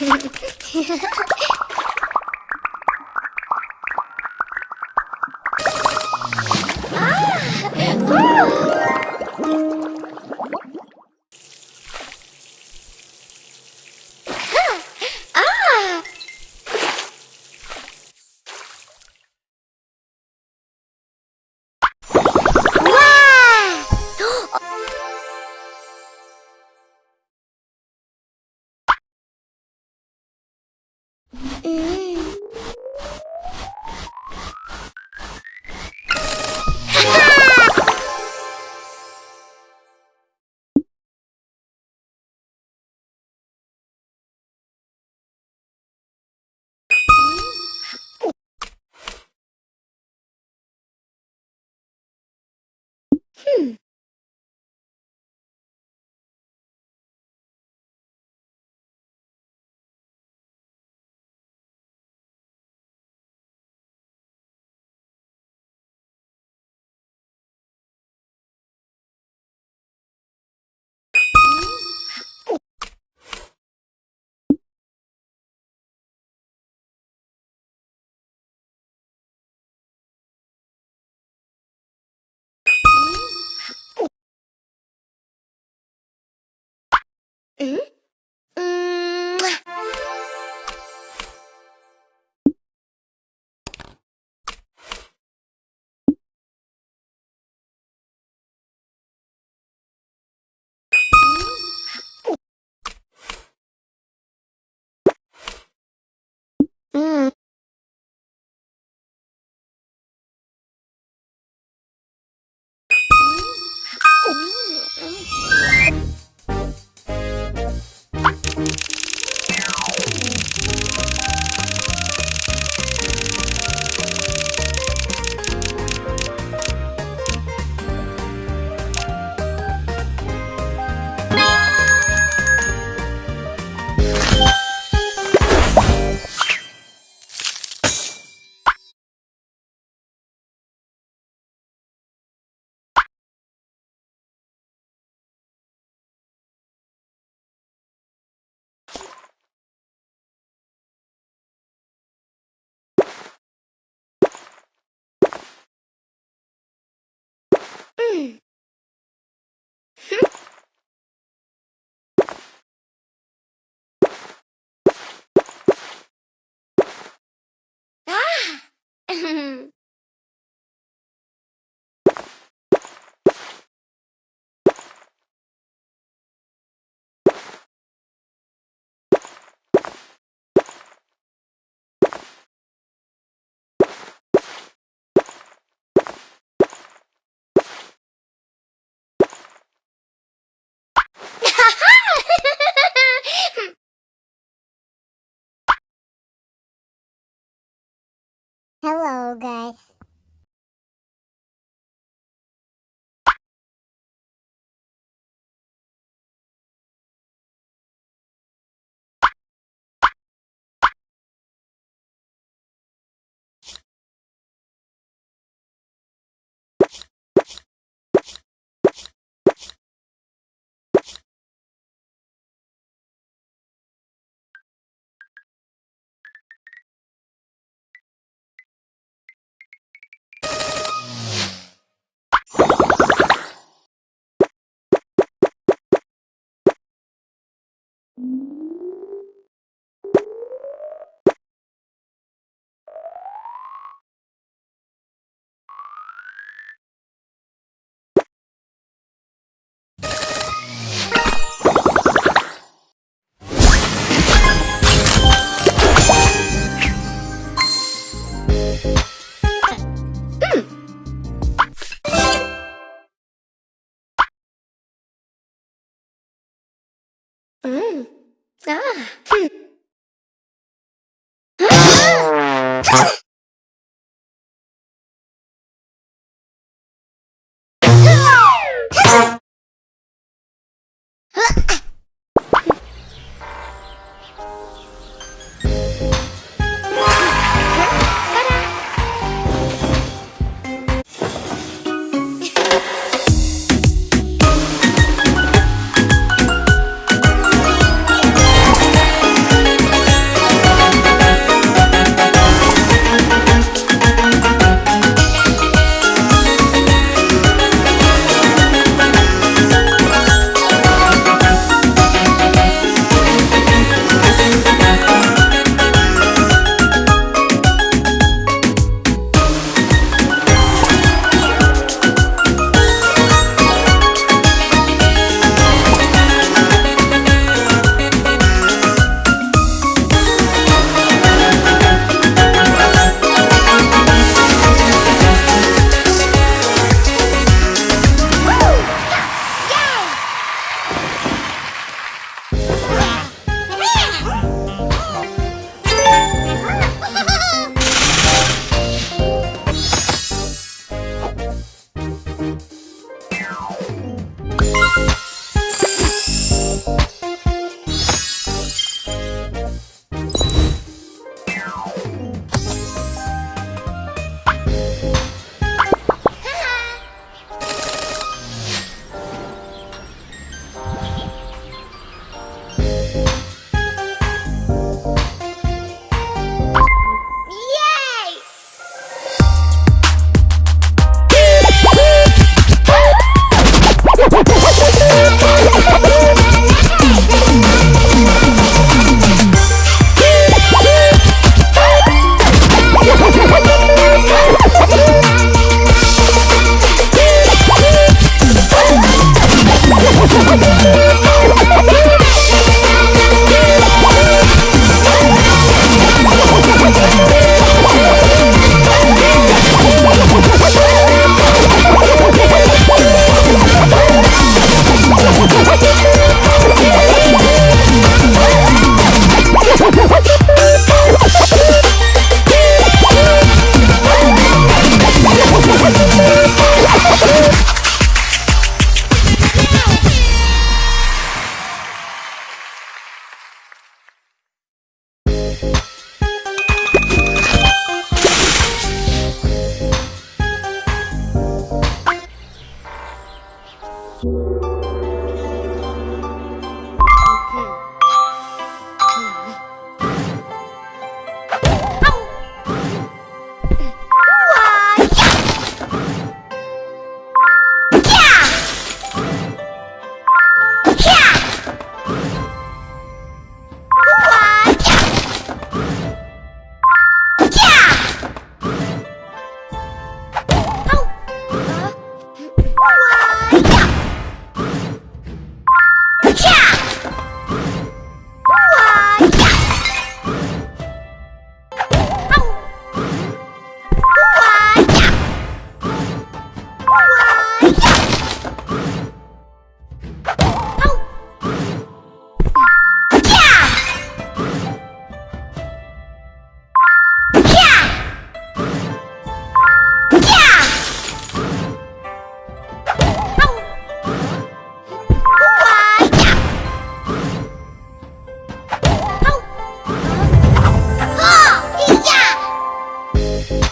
yeah. うん。Hello, guys. 啊。